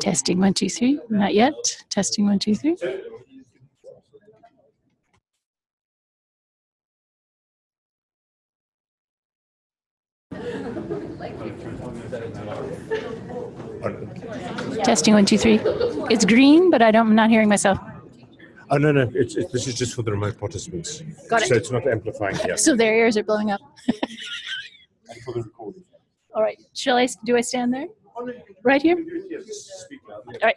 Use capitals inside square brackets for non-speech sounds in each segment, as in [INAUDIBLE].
Testing one, two, three. Not yet. Testing one, two, three. Testing one, two, three. It's green, but I don't. I'm not hearing myself. Oh no no, it's, it, this is just for the remote participants. Got it. So it's not amplifying here. So their ears are blowing up. [LAUGHS] And for the recording. All right. Shall I? Do I stand there? Right here. All right.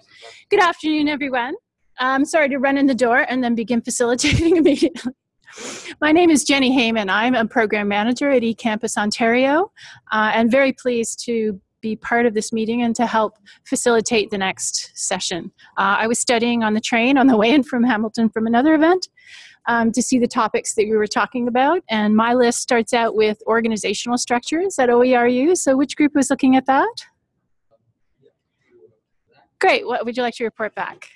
Good afternoon, everyone. I'm sorry to run in the door and then begin facilitating [LAUGHS] immediately. My name is Jenni Hayman. I'm a program manager at eCampus Ontario uh, and very pleased to be part of this meeting and to help facilitate the next session. Uh, I was studying on the train on the way in from Hamilton from another event um, to see the topics that we were talking about. And my list starts out with organizational structures at OERU. So which group was looking at that? Great. What would you like to report back?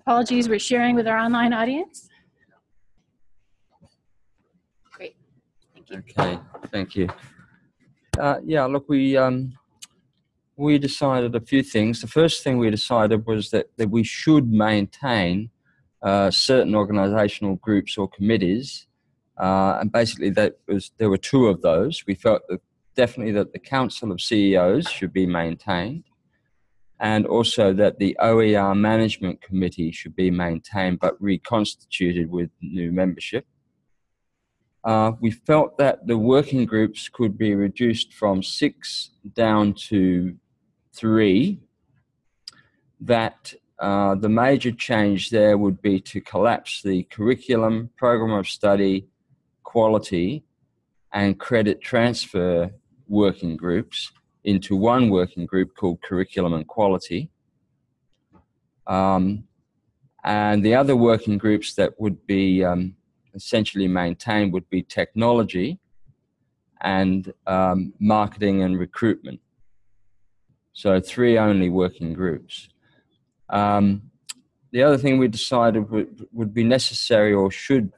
Apologies, we're sharing with our online audience. Great. Thank you. Okay, thank you. Uh, yeah, look, we um, we decided a few things. The first thing we decided was that that we should maintain uh, certain organisational groups or committees, uh, and basically that was there were two of those. We felt that definitely that the Council of CEOs should be maintained, and also that the OER Management Committee should be maintained but reconstituted with new membership. Uh, we felt that the working groups could be reduced from six down to three. That uh, the major change there would be to collapse the curriculum, program of study, quality, and credit transfer working groups into one working group called curriculum and quality. Um, and the other working groups that would be um, essentially maintained would be technology and um, marketing and recruitment. So three only working groups. Um, the other thing we decided would, would be necessary or should,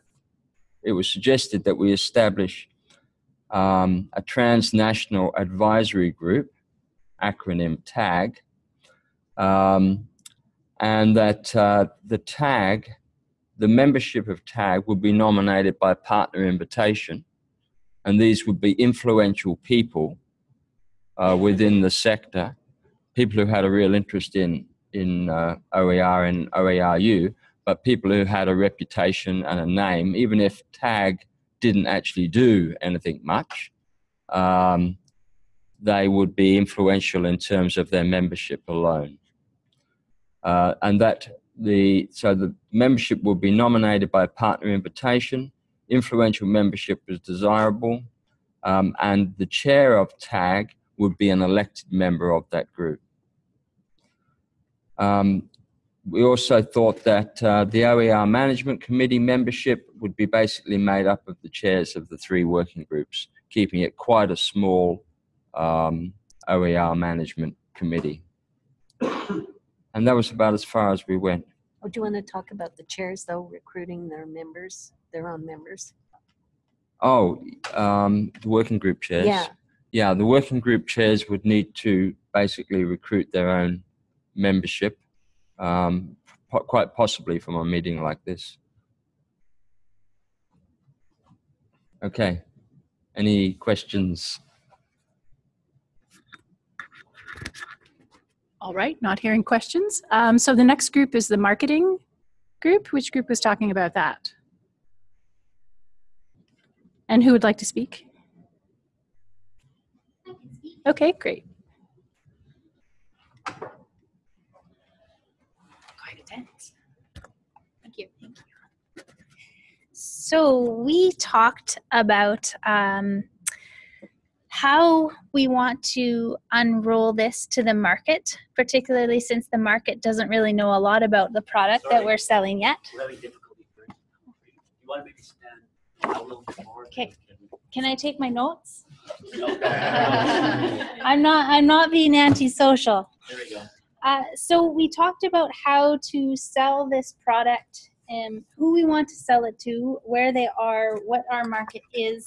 it was suggested that we establish um, a transnational advisory group, acronym TAG, um, and that uh, the TAG the membership of TAG would be nominated by partner invitation, and these would be influential people uh, within the sector, people who had a real interest in in uh, OER and OERU, but people who had a reputation and a name, even if TAG didn't actually do anything much, um, they would be influential in terms of their membership alone. Uh, and that the so the membership would be nominated by partner invitation. Influential membership is desirable, um, and the chair of TAG would be an elected member of that group. Um, we also thought that uh, the OER Management Committee membership would be basically made up of the chairs of the three working groups, keeping it quite a small um, OER Management Committee. [COUGHS] And that was about as far as we went. Oh, do you want to talk about the chairs though, recruiting their members, their own members? Oh, um, the working group chairs. Yeah, Yeah, the working group chairs would need to basically recruit their own membership, um, po- quite possibly from a meeting like this. Okay. Any questions? All right, not hearing questions. Um, so the next group is the marketing group. Which group was talking about that? And who would like to speak? Okay, great. Quite intense. Thank you. Thank you. So we talked about um, how we want to unroll this to the market, particularly since the market doesn't really know a lot about the product that we're selling yet. We're having difficulty hearing. You want to maybe stand a little bit more? Okay. Can I take my notes? [LAUGHS] I'm not. I'm not being antisocial. There we go. Uh, so we talked about how to sell this product and who we want to sell it to, where they are, what our market is.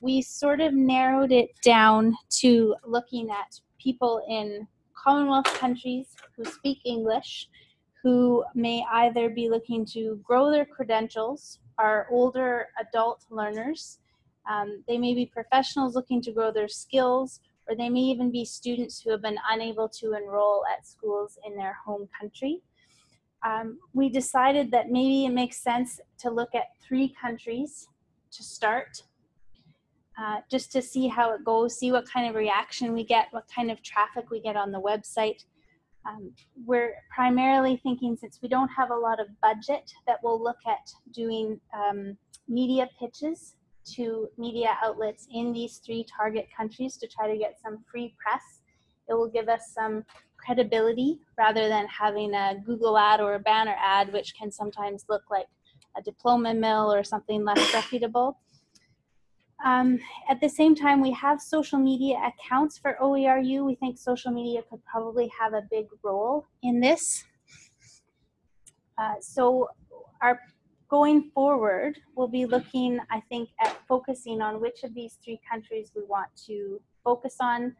we sort of narrowed it down to looking at people in Commonwealth countries who speak English, who may either be looking to grow their credentials, are older adult learners. Um, they may be professionals looking to grow their skills, or they may even be students who have been unable to enroll at schools in their home country. Um, we decided that maybe it makes sense to look at three countries to start, uh, just to see how it goes, see what kind of reaction we get, what kind of traffic we get on the website. Um, we're primarily thinking since we don't have a lot of budget that we'll look at doing um, media pitches to media outlets in these three target countries to try to get some free press. It will give us some credibility rather than having a Google ad or a banner ad, which can sometimes look like a diploma mill or something less reputable. Um, at the same time, we have social media accounts for OERU. We think social media could probably have a big role in this. Uh, so our going forward, we'll be looking, I think, at focusing on which of these three countries we want to focus on,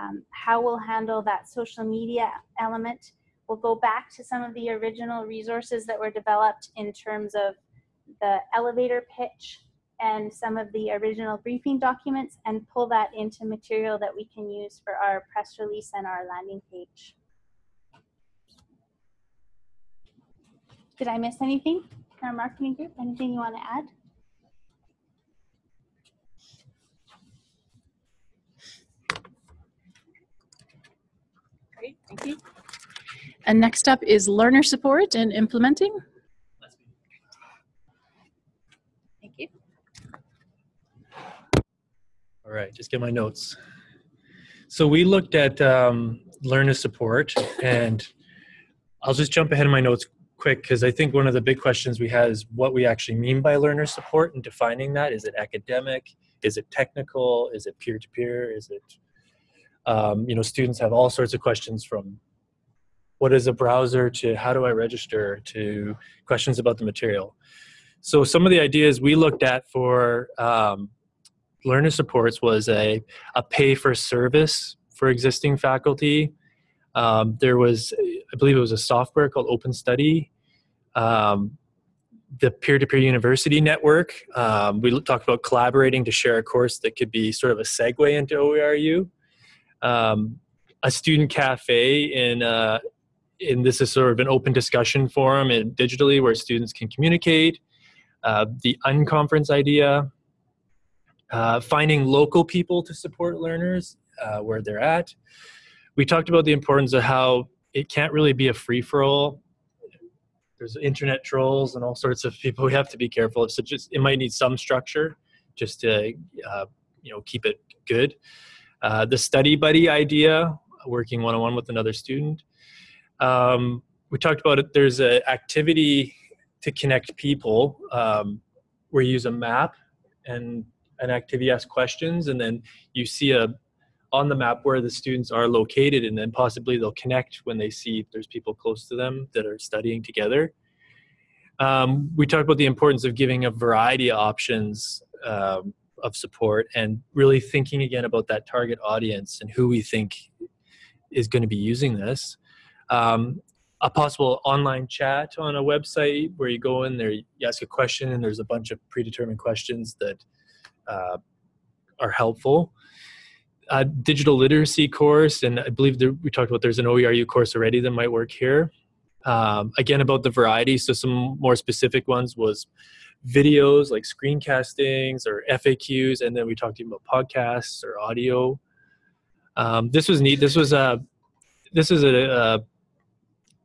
um, how we'll handle that social media element. We'll go back to some of the original resources that were developed in terms of the elevator pitch and some of the original briefing documents and pull that into material that we can use for our press release and our landing page. Did I miss anything? Our marketing group, anything you want to add? Great, thank you. And next up is learner support and implementing. Thank you. All right, just get my notes. So we looked at um, learner support, and I'll just jump ahead of my notes quick because I think one of the big questions we had is what we actually mean by learner support and defining that. Is it academic? Is it technical? Is it peer to peer? Is it, um, you know, students have all sorts of questions from what is a browser to how do I register to questions about the material. So some of the ideas we looked at for um, learner supports was a, a pay for service for existing faculty. Um, there was, I believe it was a software called Open Study. Um, the peer-to-peer university network. Um, we talked about collaborating to share a course that could be sort of a segue into OERU. Um, a student cafe in, uh, in this is sort of an open discussion forum and digitally where students can communicate. Uh, the unconference idea, uh, finding local people to support learners uh, where they're at. We talked about the importance of how it can't really be a free for all. There's internet trolls and all sorts of people we have to be careful of. So just it might need some structure just to uh, you know keep it good. Uh, the study buddy idea, working one on one with another student. Um, we talked about it. There's an activity to connect people um, where you use a map and an activity asks questions and then you see a on the map where the students are located and then possibly they'll connect when they see there's people close to them that are studying together um, we talked about the importance of giving a variety of options um, of support and really thinking again about that target audience and who we think is going to be using this um, a possible online chat on a website where you go in there you ask a question and there's a bunch of predetermined questions that uh, are helpful. A digital literacy course, and I believe there, we talked about there's an OERU course already that might work here. Um, again, about the variety, so some more specific ones was videos like screencastings or FAQs, and then we talked about podcasts or audio. Um, this was neat. This was a this is a, a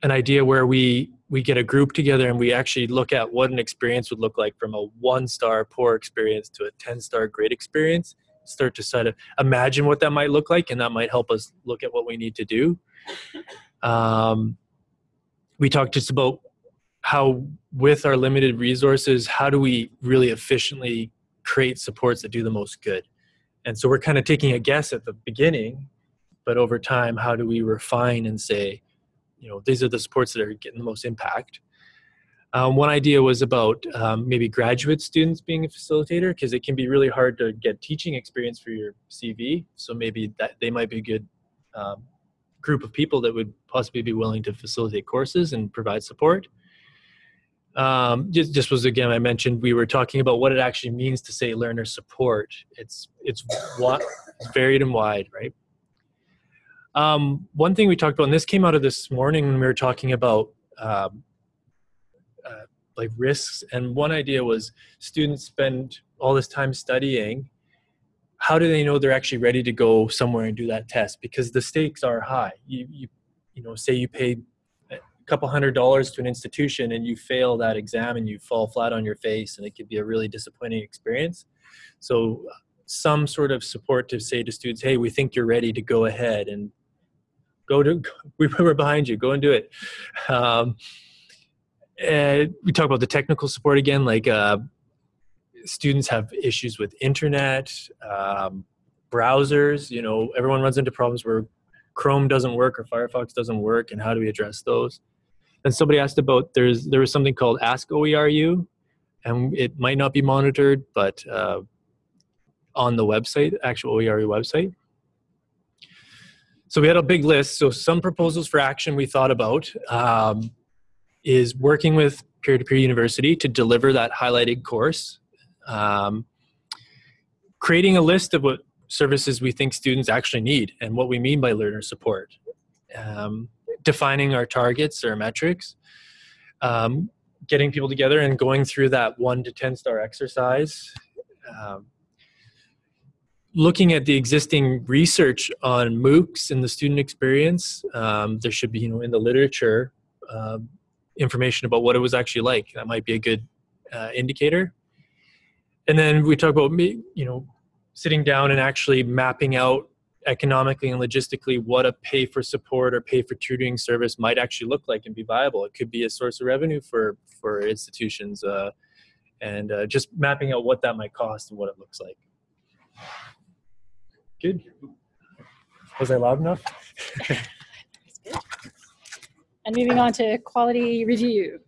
an idea where we we get a group together and we actually look at what an experience would look like from a one star poor experience to a 10 star great experience start to sort of imagine what that might look like and that might help us look at what we need to do um, we talked just about how with our limited resources how do we really efficiently create supports that do the most good and so we're kind of taking a guess at the beginning but over time how do we refine and say you know these are the supports that are getting the most impact Um, one idea was about um, maybe graduate students being a facilitator because it can be really hard to get teaching experience for your CV. So maybe that they might be a good um, group of people that would possibly be willing to facilitate courses and provide support. Um, just, just was again, I mentioned we were talking about what it actually means to say learner support. It's it's varied and wide, right? Um, one thing we talked about, and this came out of this morning when we were talking about um, uh, like risks, and one idea was students spend all this time studying. How do they know they're actually ready to go somewhere and do that test? Because the stakes are high. You you you know, say you paid couple hundred dollars to an institution and you fail that exam and you fall flat on your face, and it could be a really disappointing experience. So some sort of support to say to students, hey, we think you're ready to go ahead and go to, [LAUGHS] we're behind you, go and do it. Um, and we talk about the technical support again, like uh, students have issues with internet, um, browsers, you know, everyone runs into problems where Chrome doesn't work or Firefox doesn't work and how do we address those? And somebody asked about, there's there was something called Ask OERU and it might not be monitored, but uh, on the website, actual OERU website. So we had a big list. So some proposals for action we thought about um, is working with peer-to-peer university to deliver that highlighted course. Um, creating a list of what services we think students actually need and what we mean by learner support. Um, defining our targets or metrics. Um, getting people together and going through that one to 10 star exercise. Um, looking at the existing research on MOOCs and the student experience, um, there should be, you know, in the literature, uh, information about what it was actually like. That might be a good uh, indicator. And then we talk about, me, you know, sitting down and actually mapping out economically and logistically what a pay for support or pay for tutoring service might actually look like and be viable. It could be a source of revenue for for institutions, uh, and uh, just mapping out what that might cost and what it looks like. Good. Was I loud enough? [LAUGHS] And moving on to quality review.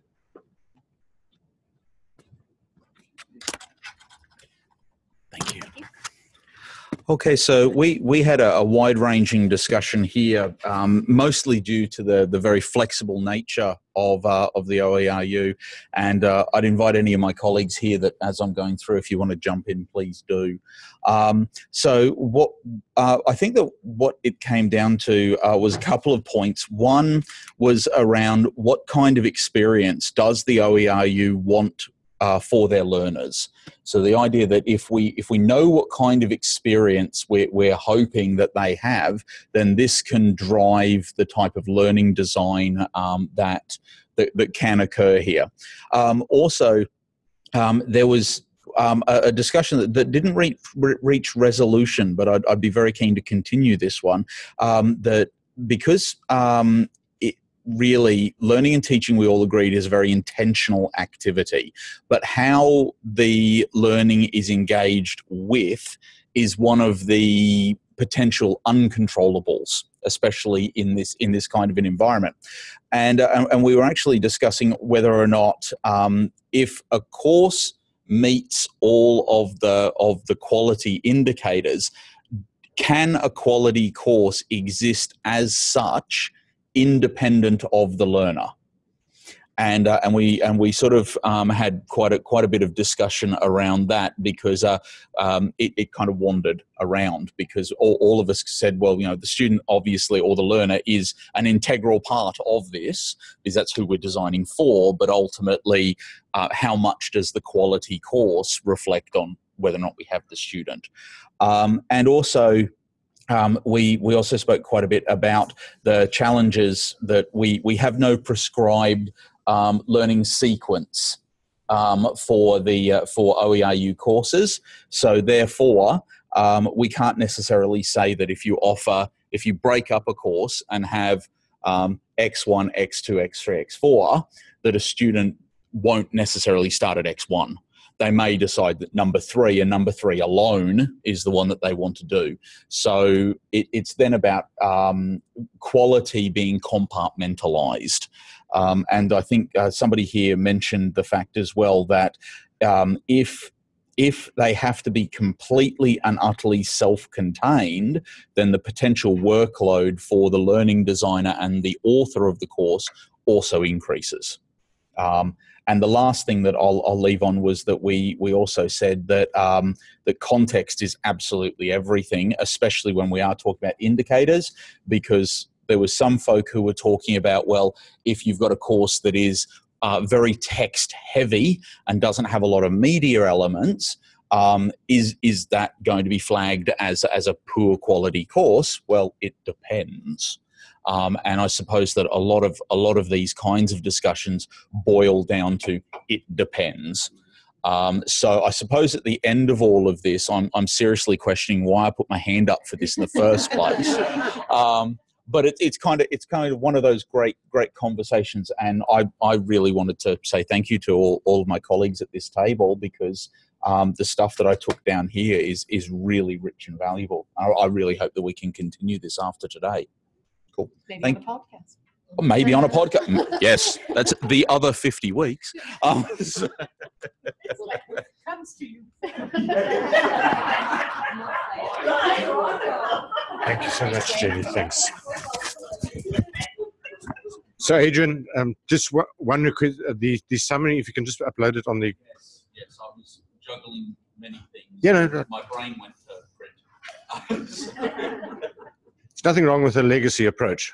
Okay, so we, we had a, a wide-ranging discussion here, um, mostly due to the, the very flexible nature of, uh, of the OERU. And uh, I'd invite any of my colleagues here that as I'm going through, if you want to jump in, please do. Um, so what uh, I think that what it came down to uh, was a couple of points. One was around what kind of experience does the OERU want uh, for their learners. So the idea that if we if we know what kind of experience we're, we're hoping that they have, then this can drive the type of learning design um, that, that, that can occur here. Um, also, um, there was um, a, a, discussion that, that didn't reach, reach resolution, but I'd, I'd, be very keen to continue this one. Um, that because um, really learning and teaching we all agreed is a very intentional activity. But how the learning is engaged with is one of the potential uncontrollables especially in this in this kind of an environment. And uh, and we were actually discussing whether or not um, if a course meets all of the of the quality indicators can a quality course exist as such independent of the learner. And, uh, and we and we sort of um, had quite a quite a bit of discussion around that because uh, um, it, it, kind of wandered around because all, all of us said well you know the student obviously or the learner is an integral part of this because that's who we're designing for but ultimately uh, how much does the quality course reflect on whether or not we have the student um, and also um, we, we also spoke quite a bit about the challenges that we, we have no prescribed um, learning sequence um, for the uh, for OERU courses. So therefore, um, we can't necessarily say that if you offer, if you break up a course and have um, X1, X2, X3, X4, that a student won't necessarily start at X1 they may decide that number three and number three alone is the one that they want to do. So it, it's then about um, quality being compartmentalized. Um, and I think uh, somebody here mentioned the fact as well that um, if if they have to be completely and utterly self-contained, then the potential workload for the learning designer and the author of the course also increases. Um, and the last thing that I'll, I'll, leave on was that we we also said that um, that context is absolutely everything, especially when we are talking about indicators, because there was some folk who were talking about well, if you've got a course that is uh, very text heavy and doesn't have a lot of media elements, um, is is that going to be flagged as as a poor quality course? Well, it depends. Um, and I suppose that a lot of a lot of these kinds of discussions boil down to it depends. Um, so I suppose at the end of all of this, I'm I'm seriously questioning why I put my hand up for this in the first place. [LAUGHS] Um, but it, it's kind of it's kind of one of those great great conversations and I, I really wanted to say thank you to all, all of my colleagues at this table because um, the stuff that I took down here is is really rich and valuable I, I really hope that we can continue this after today cool Maybe Thank- on a podcast. Maybe on a podcast [LAUGHS] yes that's the other 50 weeks um, so- Comes to you. [LAUGHS] Thank you so much, Jenni. Thanks. So, Adrian, um, just one- one request: uh, the the summary, if you can just upload it on the. yes I was juggling many things Yeah, no, no. my brain went to print [LAUGHS] There's nothing wrong with a legacy approach.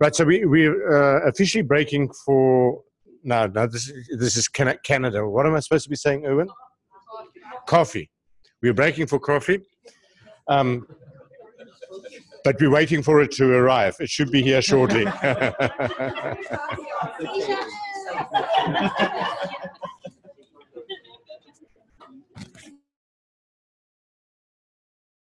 Right. So we we uh, officially breaking for no no this is- this is Canada. What am I supposed to be saying, Owen? Coffee. We're breaking for coffee. Um, but we're waiting for it to arrive. It should be here shortly. [LAUGHS] [LAUGHS]